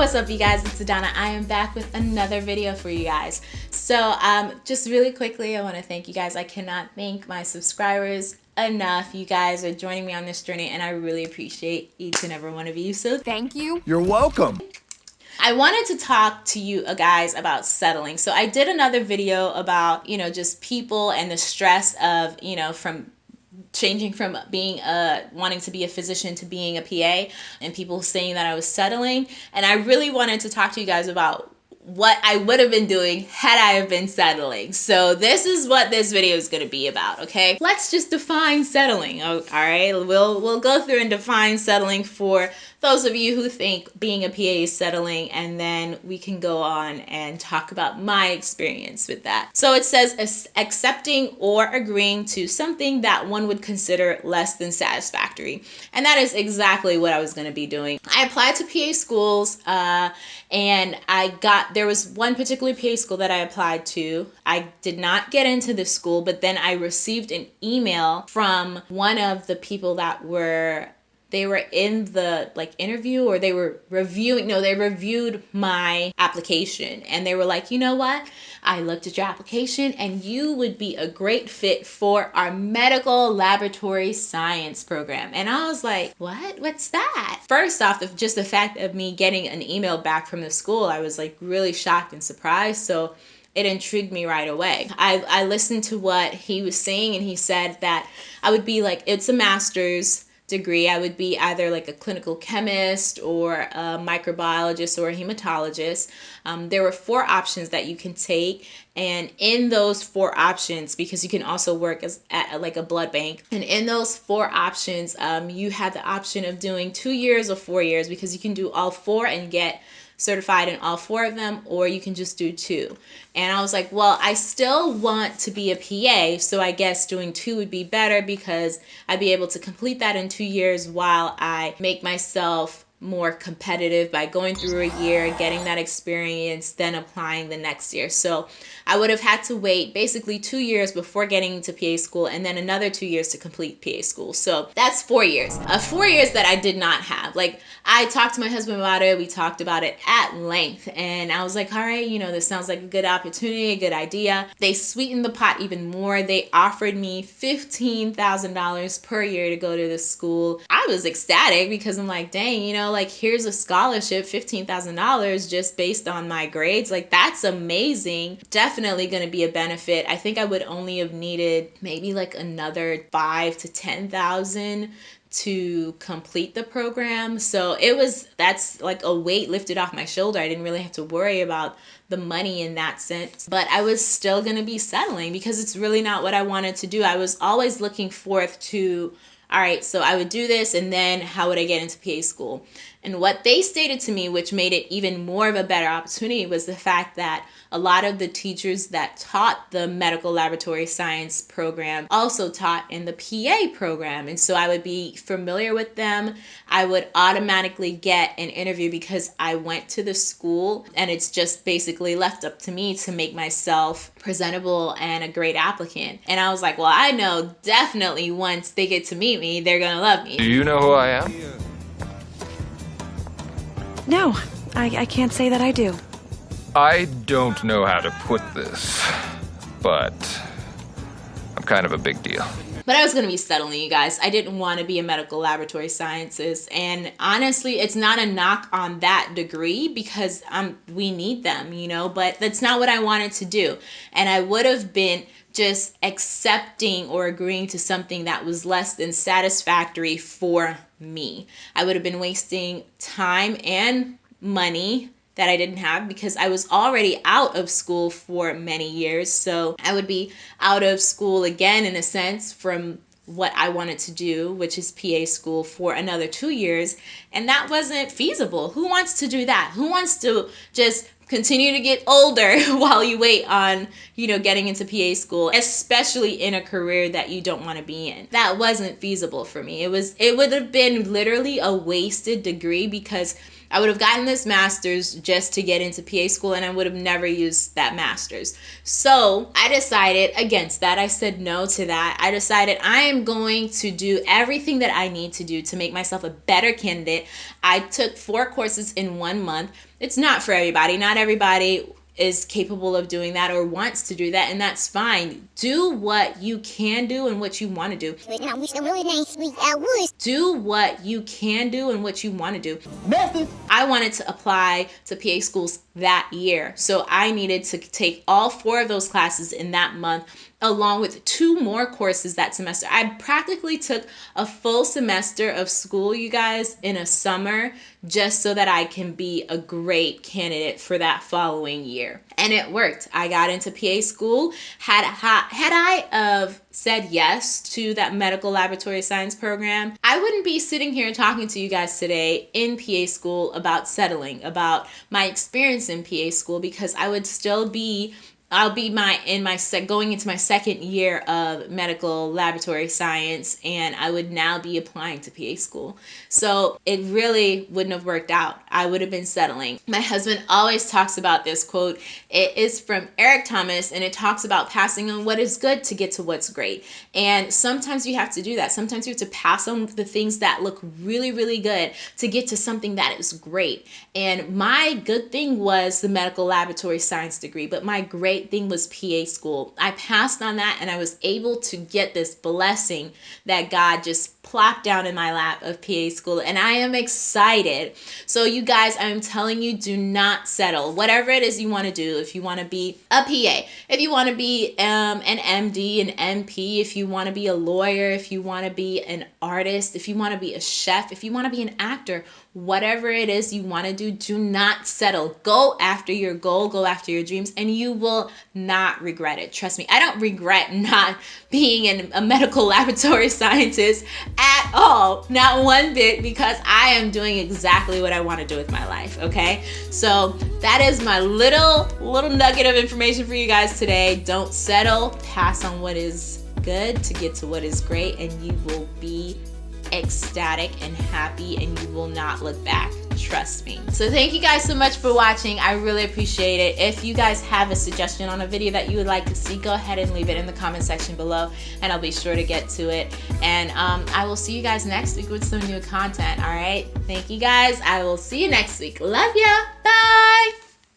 What's up you guys, it's Adana. I am back with another video for you guys. So um, just really quickly, I want to thank you guys. I cannot thank my subscribers enough. You guys are joining me on this journey and I really appreciate each and every one of you. So thank you. You're welcome. I wanted to talk to you guys about settling. So I did another video about, you know, just people and the stress of, you know, from changing from being a wanting to be a physician to being a PA and people saying that I was settling and I really wanted to talk to you guys about what I would have been doing had I have been settling. So this is what this video is going to be about, okay? Let's just define settling, all right? We'll we'll go through and define settling for those of you who think being a PA is settling, and then we can go on and talk about my experience with that. So it says accepting or agreeing to something that one would consider less than satisfactory. And that is exactly what I was going to be doing. I applied to PA schools uh, and I got, there was one particular PA school that I applied to. I did not get into the school, but then I received an email from one of the people that were they were in the like interview or they were reviewing no they reviewed my application and they were like you know what? I looked at your application and you would be a great fit for our medical laboratory science program. And i was like what? What's that? First off just the fact of me getting an email back from the school i was like really shocked and surprised. So it intrigued me right away. I, I listened to what he was saying, and he said that I would be like, it's a master's degree, I would be either like a clinical chemist or a microbiologist or a hematologist. Um, there were four options that you can take. And in those four options, because you can also work as at like a blood bank, and in those four options, um, you have the option of doing two years or four years because you can do all four and get certified in all four of them, or you can just do two. And I was like, well, I still want to be a PA, so I guess doing two would be better because I'd be able to complete that in two years while I make myself more competitive by going through a year, getting that experience, then applying the next year. So I would have had to wait basically two years before getting to PA school and then another two years to complete PA school. So that's four years. Uh, four years that I did not have. Like I talked to my husband about it. We talked about it at length and I was like, all right, you know, this sounds like a good opportunity, a good idea. They sweetened the pot even more. They offered me $15,000 per year to go to this school. I was ecstatic because I'm like, dang, you know, like here's a scholarship, $15,000 just based on my grades. Like that's amazing. Definitely going to be a benefit. I think I would only have needed maybe like another 5 to 10,000 to complete the program. So it was that's like a weight lifted off my shoulder. I didn't really have to worry about the money in that sense. But I was still going to be settling because it's really not what I wanted to do. I was always looking forth to all right, so I would do this and then how would I get into PA school? And what they stated to me, which made it even more of a better opportunity, was the fact that a lot of the teachers that taught the medical laboratory science program also taught in the PA program. And so I would be familiar with them. I would automatically get an interview because I went to the school and it's just basically left up to me to make myself presentable and a great applicant. And I was like, well, I know definitely once they get to meet me, they're going to love me. Do you know who I am? No, I, I can't say that I do. I don't know how to put this, but I'm kind of a big deal. But I was going to be settling, you guys. I didn't want to be a medical laboratory sciences. And honestly, it's not a knock on that degree because um, we need them, you know, but that's not what I wanted to do. And I would have been just accepting or agreeing to something that was less than satisfactory for me. I would have been wasting time and money that I didn't have because I was already out of school for many years. So I would be out of school again, in a sense, from what I wanted to do, which is PA school for another two years. And that wasn't feasible. Who wants to do that? Who wants to just continue to get older while you wait on, you know, getting into PA school, especially in a career that you don't want to be in. That wasn't feasible for me. It was it would have been literally a wasted degree because I would have gotten this master's just to get into PA school and I would have never used that master's. So I decided against that. I said no to that. I decided I am going to do everything that I need to do to make myself a better candidate. I took four courses in one month. It's not for everybody. Not everybody is capable of doing that or wants to do that, and that's fine. Do what you can do and what you want to do. Do what you can do and what you want to do. Method. I wanted to apply to PA schools that year, so I needed to take all four of those classes in that month along with two more courses that semester. I practically took a full semester of school, you guys, in a summer just so that I can be a great candidate for that following year. And it worked. I got into PA school. Had had I of said yes to that medical laboratory science program, I wouldn't be sitting here talking to you guys today in PA school about settling, about my experience in PA school because I would still be I'll be my in my sec going into my second year of medical laboratory science and I would now be applying to PA school. So it really wouldn't have worked out. I would have been settling. My husband always talks about this quote. It is from Eric Thomas and it talks about passing on what is good to get to what's great. And sometimes you have to do that. Sometimes you have to pass on the things that look really really good to get to something that is great. And my good thing was the medical laboratory science degree, but my great great thing was PA school. I passed on that and I was able to get this blessing that God just plopped down in my lap of PA school and I am excited. So you guys, I'm telling you do not settle. Whatever it is you want to do, if you want to be a PA, if you want to be um, an MD, an NP, if you want to be a lawyer, if you want to be an artist, if you want to be a chef, if you want to be an actor, whatever it is you want to do, do not settle. Go after your goal, go after your dreams, and you will not regret it. Trust me, I don't regret not being an, a medical laboratory scientist at all, not one bit, because I am doing exactly what I want to do with my life. Okay, so that is my little little nugget of information for you guys today. Don't settle, pass on what is good to get to what is great, and you will be ecstatic and happy and you will not look back trust me. So thank you guys so much for watching. I really appreciate it. If you guys have a suggestion on a video that you would like to see go ahead and leave it in the comment section below and i'll be sure to get to it. And um, i will see you guys next week with some new content all right? Thank you guys. I will see you next week. Love ya. Bye